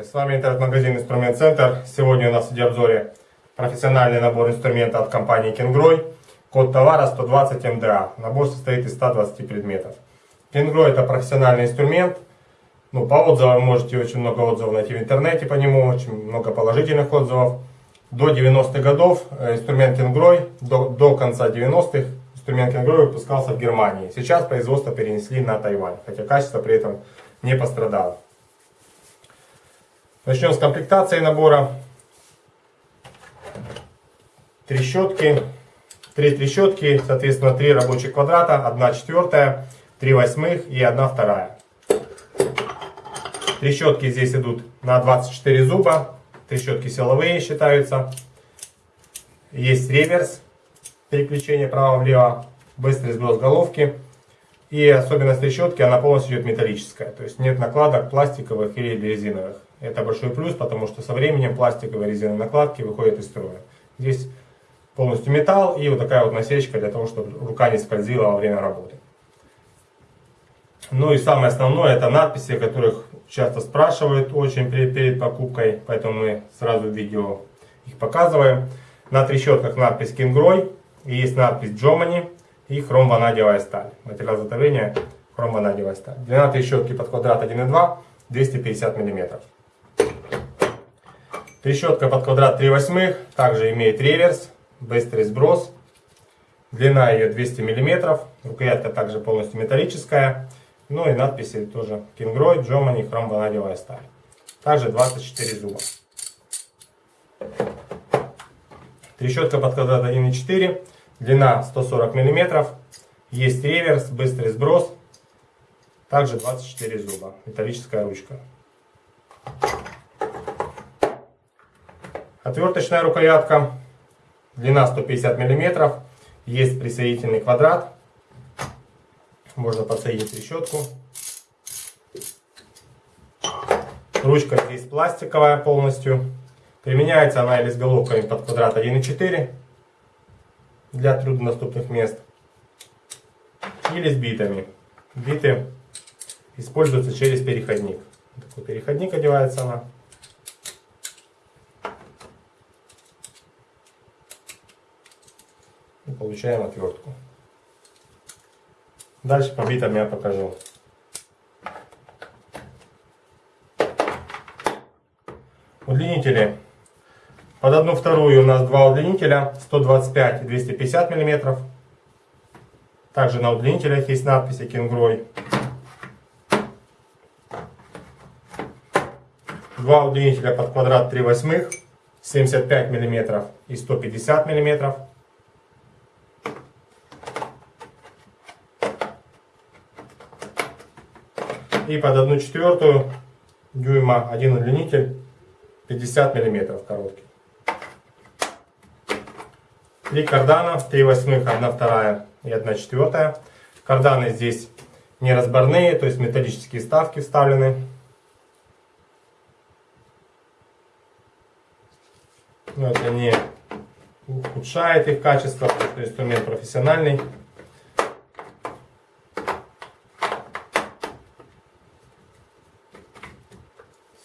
Здравствуйте, с вами интернет-магазин Инструмент Центр. Сегодня у нас в обзоре профессиональный набор инструмента от компании Кенгрой. Код товара 120 МДА. Набор состоит из 120 предметов. Кенгрой это профессиональный инструмент. Ну, по отзывам можете очень много отзывов найти в интернете по нему, очень много положительных отзывов. До 90-х годов э, инструмент Кенгрой, до, до конца 90-х инструмент Кенгрой выпускался в Германии. Сейчас производство перенесли на Тайвань, хотя качество при этом не пострадало. Начнем с комплектации набора. Трещотки. Три трещотки, соответственно, три рабочих квадрата, одна четвертая, три восьмых и одна вторая. Трещотки здесь идут на 24 зуба. Трещотки силовые считаются. Есть реверс, переключение право-влево, быстрый сброс головки. И особенность трещотки, она полностью идет металлическая. То есть нет накладок пластиковых или резиновых. Это большой плюс, потому что со временем пластиковые резиновые накладки выходят из строя. Здесь полностью металл и вот такая вот насечка для того, чтобы рука не скользила во время работы. Ну и самое основное, это надписи, которых часто спрашивают очень перед, перед покупкой, поэтому мы сразу в видео их показываем. На трещотках надпись Кингрой, есть надпись Джомани и хром-ванадиевая сталь. Материал изготовления хром-ванадиевая сталь. Длина трещотки под квадрат 1,2 250 мм. Трещотка под квадрат 3 восьмых также имеет реверс, быстрый сброс. Длина ее 200 мм, рукоятка также полностью металлическая. Ну и надписи тоже Кингрой, Джомани, хром-ванадиевая сталь. Также 24 зуба. Трещотка под квадрат 1,4, длина 140 мм. Есть реверс, быстрый сброс. Также 24 зуба, металлическая ручка. Отверточная рукоятка, длина 150 мм, есть присоединительный квадрат, можно подсоединить трещотку. Ручка здесь пластиковая полностью. Применяется она или с головками под квадрат 1,4 для труднодоступных мест, или с битами. Биты используются через переходник. Такой переходник одевается она. И получаем отвертку. Дальше по битам я покажу. Удлинители. Под одну вторую у нас два удлинителя 125 и 250 мм. Также на удлинителях есть надписи Кенгрой. Два удлинителя под квадрат 3 восьмых 75 мм и 150 мм. И под одну четвертую дюйма один удлинитель 50 миллиметров короткий. Три кардана, 3 восьмых, 1 вторая и 1 четвертая. Карданы здесь не разборные, то есть металлические вставки вставлены. Но это не ухудшает их качество, потому что инструмент профессиональный.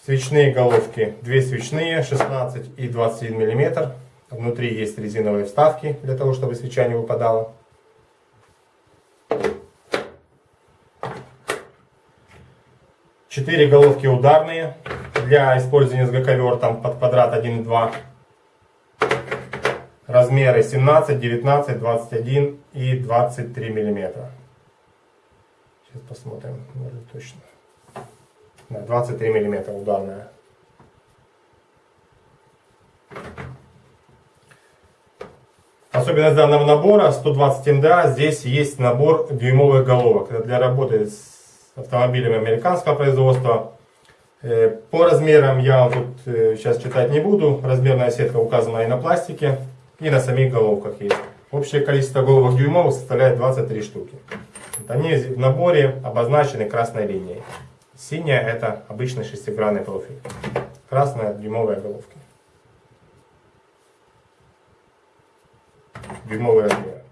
Свечные головки, две свечные, 16 и 21 мм. Внутри есть резиновые вставки, для того, чтобы свеча не выпадала. Четыре головки ударные для использования с гаковертом под квадрат 1,2. Размеры 17, 19, 21 и 23 миллиметра. Сейчас посмотрим, может точно. 23 мм ударная. Особенность данного набора 120 МДА, здесь есть набор дюймовых головок. для работы с автомобилями американского производства. Э, по размерам я вам тут э, сейчас читать не буду. Размерная сетка указана и на пластике, и на самих головках есть. Общее количество головок дюймовых составляет 23 штуки. Они в наборе обозначены красной линией. Синяя это обычный шестигранный профиль. Красная дюймовая головки. Дюймовые размеры.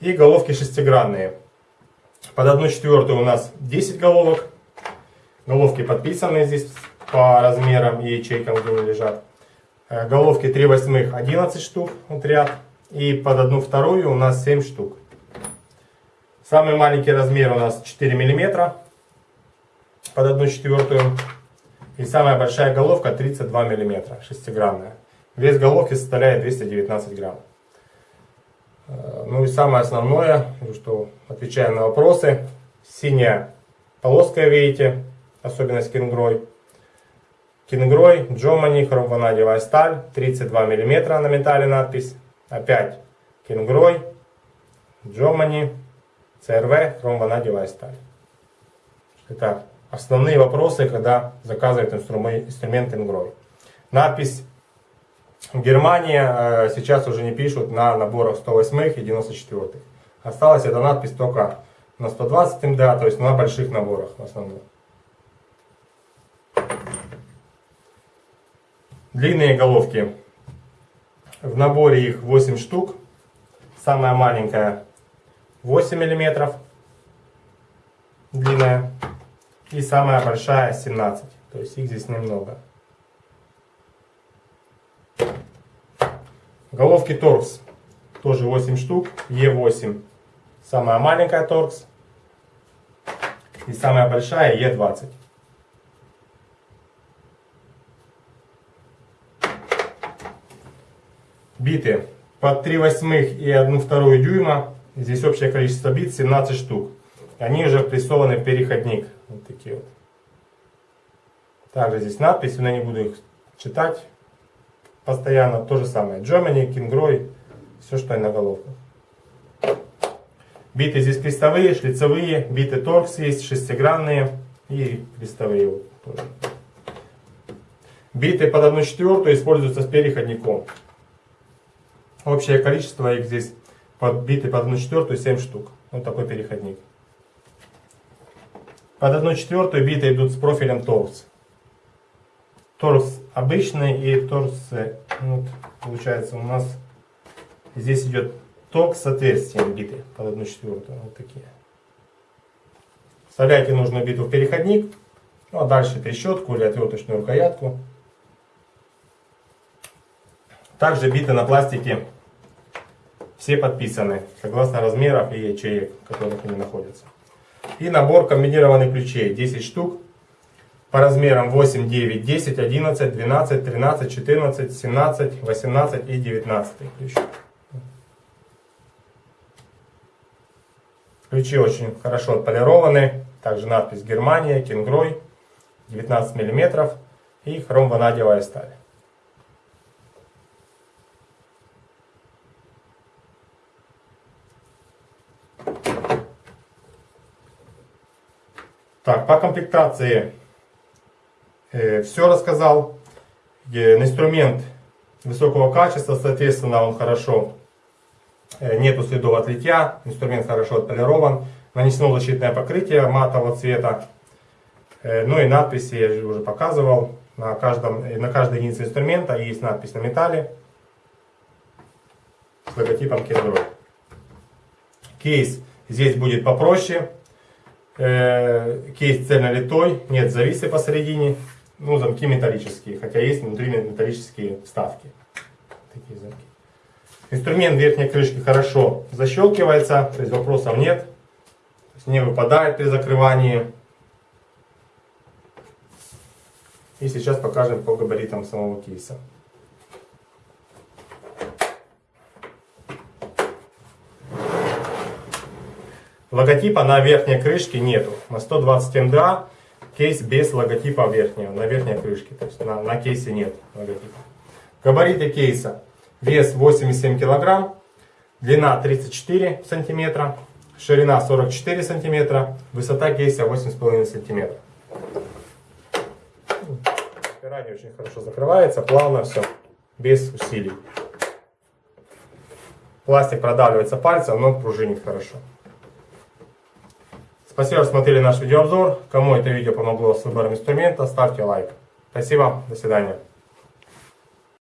И головки шестигранные. Под одну четвертую у нас 10 головок. Головки подписаны здесь по размерам и ячейкам, где они лежат. Э, головки 3 восьмых 11 штук, вот ряд. И под одну вторую у нас 7 штук. Самый маленький размер у нас 4 миллиметра под одну четвертую. И самая большая головка 32 миллиметра, шестиграммная. Вес головки составляет 219 грамм. Э, ну и самое основное, что отвечая на вопросы, синяя полоска, видите, особенность кингрой. Кингрой, Джомани, хромванадевая сталь, 32 мм на металле надпись. Опять кингрой, Джомани, ЦРВ, хромванадевая сталь. Итак, основные вопросы, когда заказывают инструмент, инструмент Ингрой. Надпись Германия э, сейчас уже не пишут на наборах 108 и 94. Осталась эта надпись только на 120 МДА, то есть на больших наборах в основном. Длинные головки. В наборе их 8 штук. Самая маленькая 8 миллиметров длинная. И самая большая 17. То есть их здесь немного. Головки торкс. Тоже 8 штук. Е8. Самая маленькая торкс. И самая большая Е20. Биты под 3 восьмых и 1 вторую дюйма. Здесь общее количество бит 17 штук. Они уже прессованы в переходник. Вот такие вот. Также здесь надпись, но я не буду их читать постоянно. То же самое. Germany, Kingroy, все, что и на головках. Биты здесь крестовые, шлицевые, биты торкс есть, шестигранные и крестовые. Вот, тоже. Биты под 1 четвертую используются с переходником. Общее количество их здесь под биты под 1 четвертую 7 штук. Вот такой переходник. Под 1 четвертую биты идут с профилем торс. Торс обычный и торс, э, вот, получается у нас здесь идет ток с отверстием биты под 1 четвертую. Вот такие. Вставляйте нужную биту в переходник. Ну а дальше трещотку или отверточную рукоятку. Также биты на пластике все подписаны, согласно размеров и ячеек, в которых они находятся. И набор комбинированных ключей, 10 штук, по размерам 8, 9, 10, 11, 12, 13, 14, 17, 18 и 19 ключ. Ключи очень хорошо отполированы. Также надпись Германия, Кингрой, 19 мм и хромванадевая сталь. Так, по комплектации э, все рассказал. Э, инструмент высокого качества, соответственно, он хорошо, э, нету следов от литья, инструмент хорошо отполирован, нанесено защитное покрытие матового цвета. Э, ну и надписи я же уже показывал. На, каждом, на каждой единице инструмента есть надпись на металле с логотипом Кедро. Кейс здесь будет попроще. Э, кейс цельнолитой, нет зависы посередине, ну замки металлические, хотя есть внутри металлические вставки. Такие замки. Инструмент верхней крышки хорошо защелкивается, то есть вопросов нет. Не выпадает при закрывании. И сейчас покажем по габаритам самого кейса. Логотипа на верхней крышке нету. На 120 МДА кейс без логотипа верхнего, на верхней крышке. То есть на, на кейсе нет логотипа. Габариты кейса. Вес 87 килограмм, длина 34 сантиметра, ширина 44 сантиметра, высота кейса 8,5 сантиметра. Пирание очень хорошо закрывается, плавно все, без усилий. Пластик продавливается пальцем, но пружинит хорошо. Спасибо, что смотрели наш видеообзор. Кому это видео помогло с выбором инструмента, ставьте лайк. Спасибо, до свидания.